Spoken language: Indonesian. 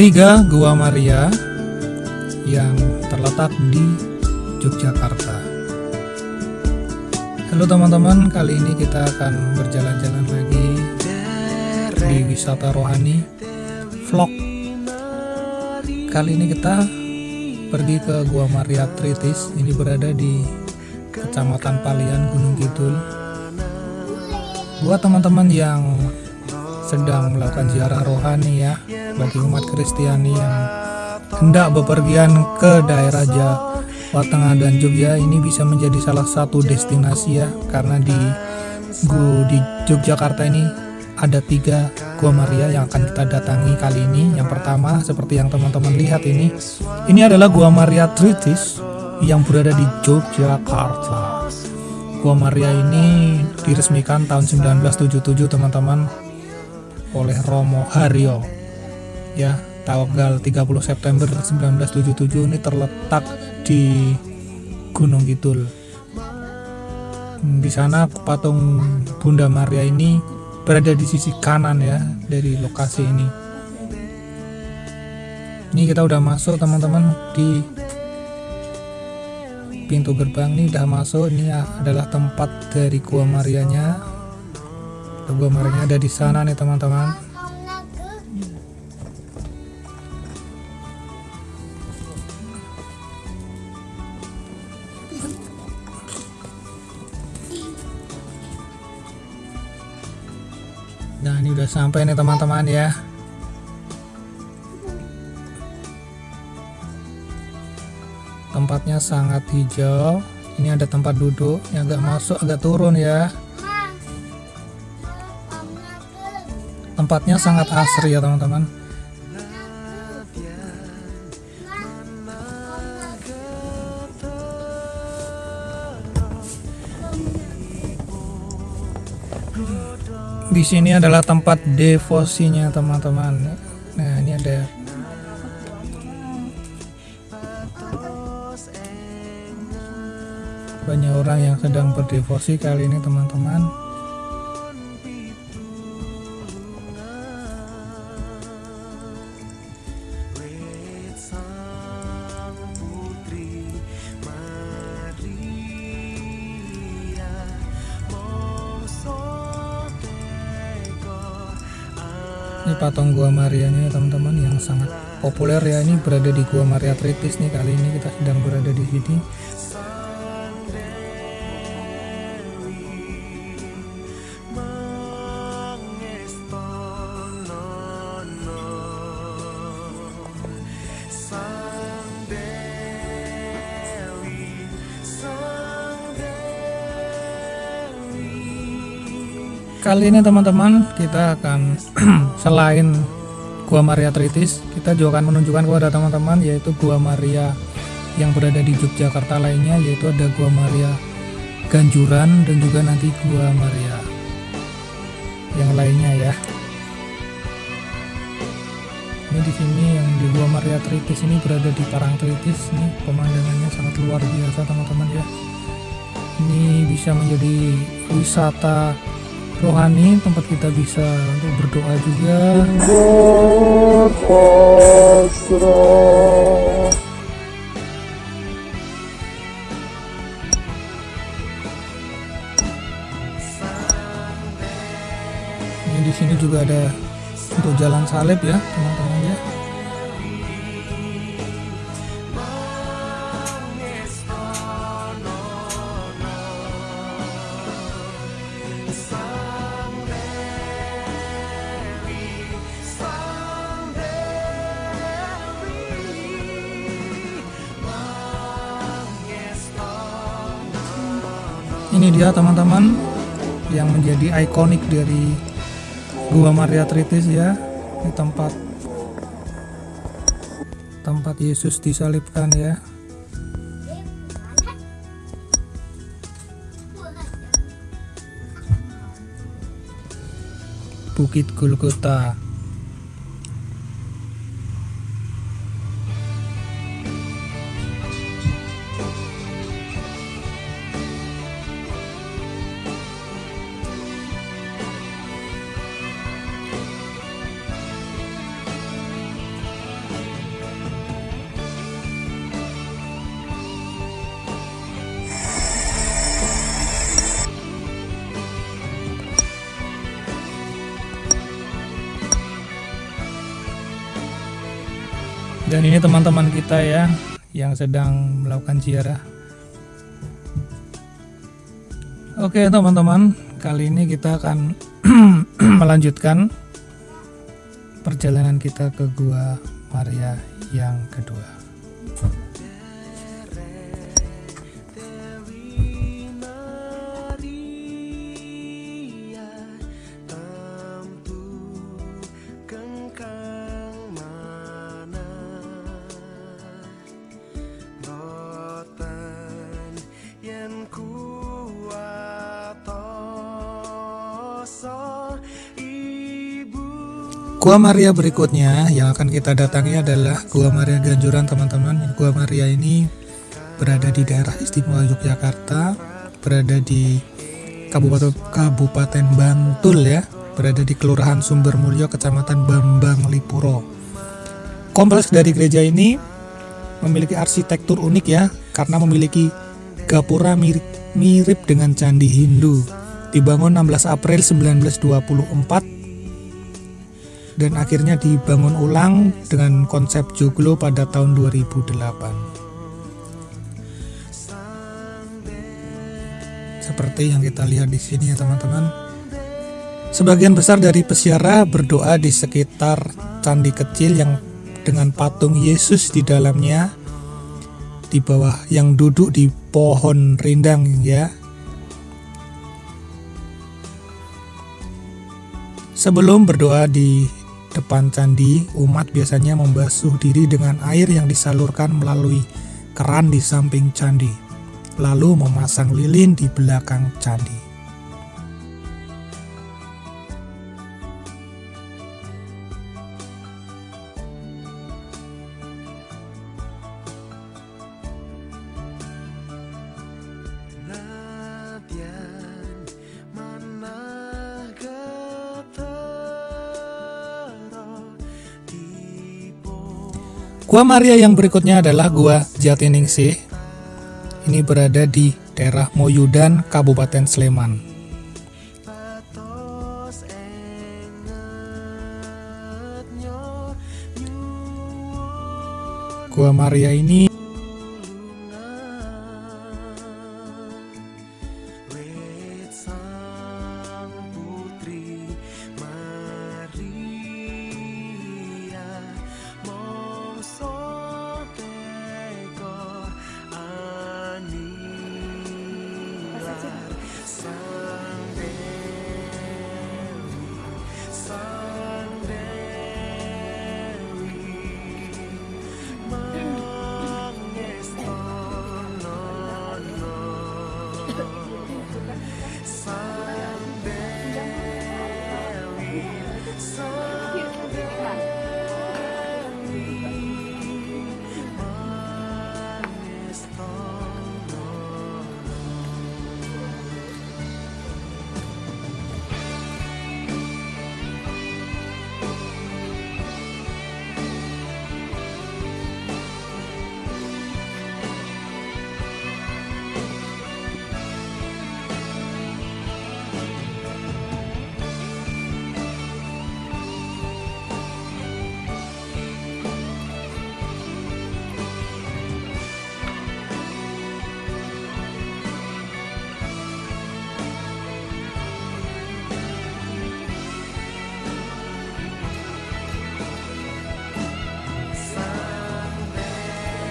ketiga Gua Maria yang terletak di Yogyakarta. Halo teman-teman, kali ini kita akan berjalan-jalan lagi di wisata rohani vlog. Kali ini kita pergi ke Gua Maria Tritis. Ini berada di Kecamatan Palian, Gunung Kidul. Buat teman-teman yang sedang melakukan ziarah rohani ya bagi umat Kristiani yang hendak bepergian ke daerah Jawa Tengah dan Jogja ini bisa menjadi salah satu destinasi ya karena di Gu di Yogyakarta ini ada tiga Gua Maria yang akan kita datangi kali ini. Yang pertama seperti yang teman-teman lihat ini ini adalah Gua Maria Tritis yang berada di Yogyakarta. Gua Maria ini diresmikan tahun 1977 teman-teman oleh Romo Haryo ya tanggal 30 September 1977 ini terletak di Gunung Kidul. Di sana patung Bunda Maria ini berada di sisi kanan ya dari lokasi ini. Ini kita udah masuk teman-teman di pintu gerbang ini udah masuk. Ini adalah tempat dari Gua Marianya. Gua Marianya ada di sana nih teman-teman Nah ini udah sampai nih teman-teman ya. Tempatnya sangat hijau. Ini ada tempat duduk yang agak masuk agak turun ya. Tempatnya sangat asri ya teman-teman di sini adalah tempat devosinya teman-teman. Nah ini ada. Banyak orang yang sedang berdevosi kali ini teman-teman ini patung Gua Maria nya teman-teman yang sangat populer ya. Ini berada di Gua Maria Tritis nih. Kali ini kita sedang berada di sini kali ini teman-teman kita akan selain Gua Maria Tritis kita juga akan menunjukkan kepada teman-teman yaitu Gua Maria yang berada di Yogyakarta lainnya yaitu ada Gua Maria Ganjuran dan juga nanti Gua Maria yang lainnya ya. Ini di sini yang di Gua Maria Tritis ini berada di Parang Tritis. Ini pemandangannya sangat luar biasa teman-teman ya. Ini bisa menjadi wisata rohani tempat kita bisa untuk berdoa juga. Ini di sini juga ada untuk jalan salib ya ini dia teman-teman yang menjadi ikonik dari Gua Maria Tritis ya. Di tempat tempat Yesus disalibkan ya. Bukit Golgota Dan ini teman-teman kita ya yang sedang melakukan ziarah. Oke teman-teman, kali ini kita akan melanjutkan perjalanan kita ke Gua Maria yang kedua. Gua Maria berikutnya yang akan kita datangi adalah Gua Maria Ganjuran teman-teman. Gua Maria ini berada di daerah istimewa Yogyakarta, berada di Kabupaten Kabupaten Bantul ya, berada di Kelurahan Sumber Mulyo, Kecamatan Bambang Lipuro. Kompleks dari gereja ini memiliki arsitektur unik ya, karena memiliki gapura mirip, mirip dengan candi Hindu. Dibangun 16 April 1924 dan akhirnya dibangun ulang dengan konsep joglo pada tahun 2008. Seperti yang kita lihat di sini ya teman-teman. Sebagian besar dari peziarah berdoa di sekitar candi kecil yang dengan patung Yesus di dalamnya di bawah yang duduk di pohon rindang ya Sebelum berdoa di depan candi, umat biasanya membasuh diri dengan air yang disalurkan melalui keran di samping candi, lalu memasang lilin di belakang candi. Gua Maria yang berikutnya adalah Gua Jatiningsih. Ini berada di daerah Moyudan, Kabupaten Sleman. Gua Maria ini sun.